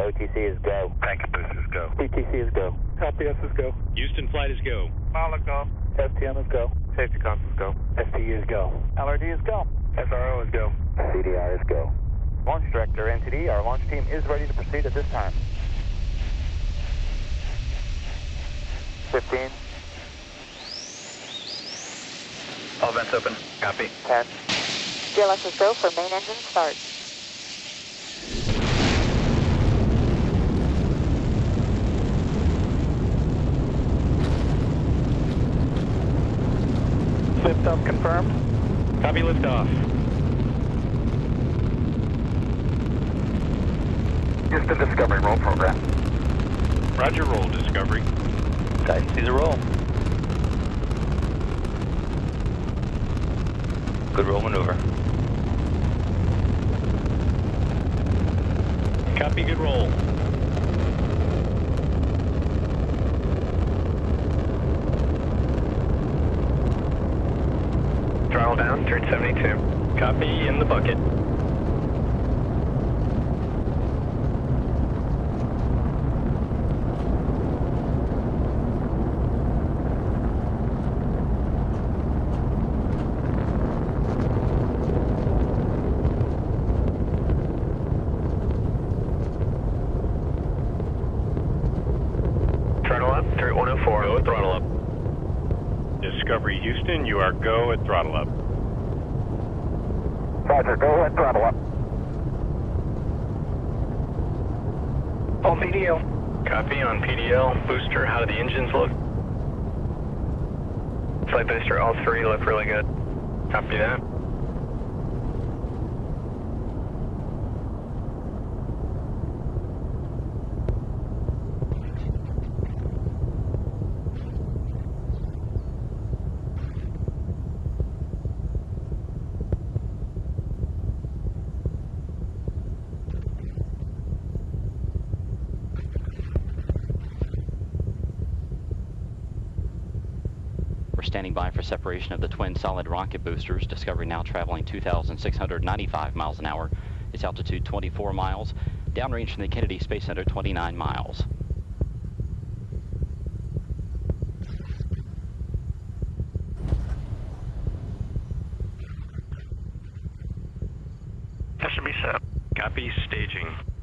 OTC is go. Packet boost is go. PTC is go. LPS is go. Houston flight is go. Malaga. STM is go. Safety comms is go. STE is go. LRD is go. SRO is go. CDR is go. Launch Director, NTD, our launch team is ready to proceed at this time. 15, All vents open. Copy. 10, GLS is go for main engine start. Liftoff confirmed. Copy liftoff. Houston Discovery roll program. Roger, roll, Discovery. Guys, see the roll. Good roll maneuver. Copy, good roll. Throttle down, turn 72. Copy, in the bucket. Throttle up, through 104. Go throttle up. Discovery Houston, you are go at throttle up. Roger, go ahead, throttle up. On PDL. Copy on PDL. Booster, how do the engines look? Flight booster, all three look really good. Copy that. We're standing by for separation of the twin solid rocket boosters. Discovery now traveling 2,695 miles an hour. Its altitude 24 miles. Downrange from the Kennedy Space Center 29 miles. Copy staging.